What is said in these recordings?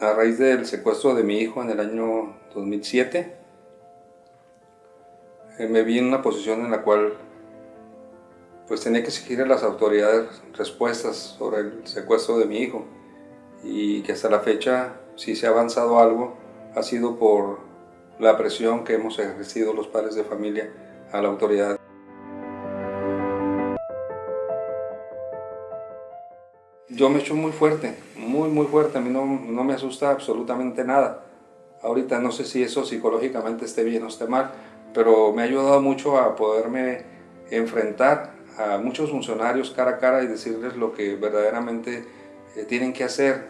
A raíz del secuestro de mi hijo en el año 2007, eh, me vi en una posición en la cual pues tenía que exigir a las autoridades respuestas sobre el secuestro de mi hijo y que hasta la fecha, si se ha avanzado algo, ha sido por la presión que hemos ejercido los padres de familia a la autoridad. Yo me echo muy fuerte, muy muy fuerte, a mí no, no me asusta absolutamente nada. Ahorita no sé si eso psicológicamente esté bien o esté mal, pero me ha ayudado mucho a poderme enfrentar a muchos funcionarios cara a cara y decirles lo que verdaderamente eh, tienen que hacer.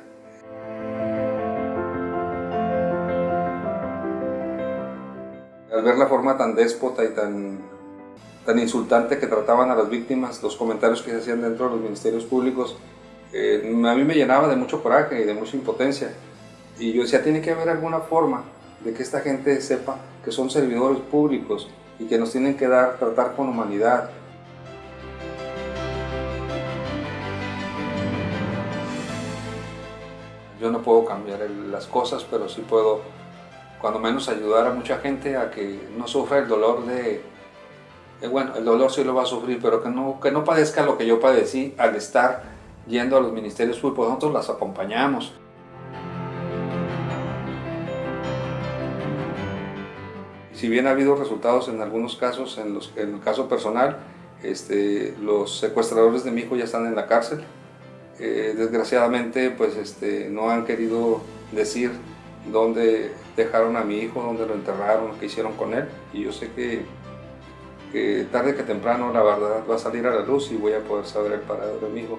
Al ver la forma tan déspota y tan, tan insultante que trataban a las víctimas, los comentarios que se hacían dentro de los ministerios públicos, eh, a mí me llenaba de mucho coraje y de mucha impotencia. Y yo decía, tiene que haber alguna forma de que esta gente sepa que son servidores públicos y que nos tienen que dar, tratar con humanidad. Yo no puedo cambiar las cosas, pero sí puedo, cuando menos, ayudar a mucha gente a que no sufra el dolor de, bueno, el dolor sí lo va a sufrir, pero que no, que no padezca lo que yo padecí al estar yendo a los ministerios públicos, nosotros las acompañamos. Si bien ha habido resultados en algunos casos, en, los, en el caso personal, este, los secuestradores de mi hijo ya están en la cárcel. Eh, desgraciadamente, pues este, no han querido decir dónde dejaron a mi hijo, dónde lo enterraron, qué hicieron con él. Y yo sé que, que tarde que temprano la verdad va a salir a la luz y voy a poder saber el paradero de mi hijo.